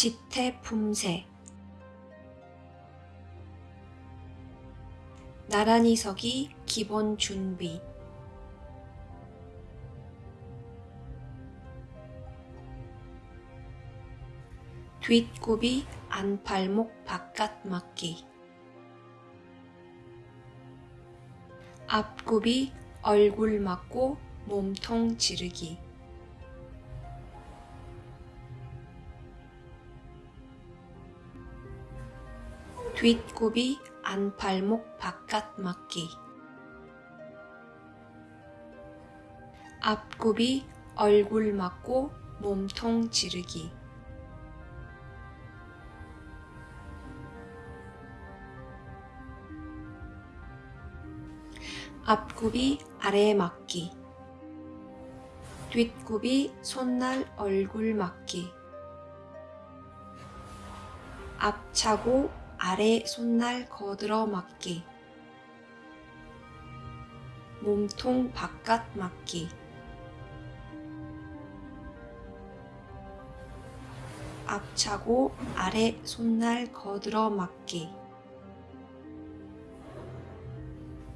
지태 품새. 나란히 서기 기본 준비. 뒷굽이 안팔목 바깥 맞기. 앞굽이 얼굴 맞고 몸통 지르기 뒷굽이 안팔목 바깥 맞기. 앞굽이 얼굴 맞고 몸통 지르기. 앞굽이 아래 맞기. 뒷굽이 손날 얼굴 맞기. 앞차고 아래 손날 거들어 맞기. 몸통 바깥 맞기. 앞차고 아래 손날 거들어 맞기.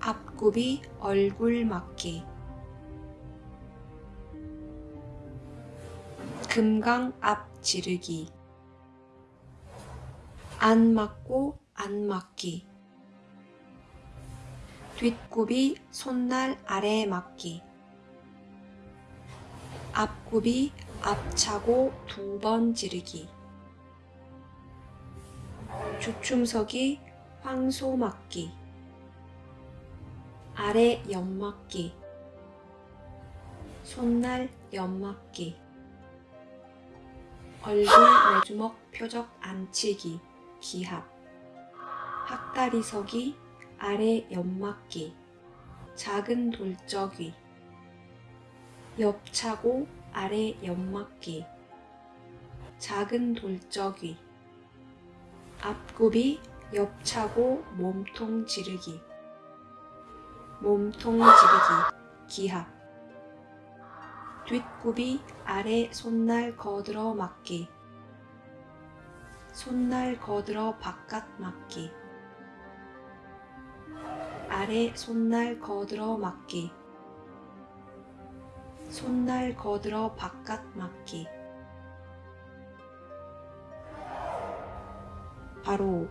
앞굽이 얼굴 맞기. 금강 앞 지르기 안 맞고 안 맞기. 뒷굽이 손날 아래 맞기. 앞굽이 앞차고 두 번 지르기. 주춤석이 황소 맞기. 아래 연맞기. 손날 연맞기. 얼굴 내주먹 표적 안치기 기합 학다리 서기 아래 연맞기. 작은 돌적위 옆차고 아래 연맞기. 작은 돌적위 앞굽이 옆차고 몸통 지르기. 몸통 지르기. 기합 뒷굽이 아래 손날 거들어 맞기 손날 거들어 바깥 맞기. 아래 손날 거들어 맞기. 손날 거들어 바깥 맞기. 바로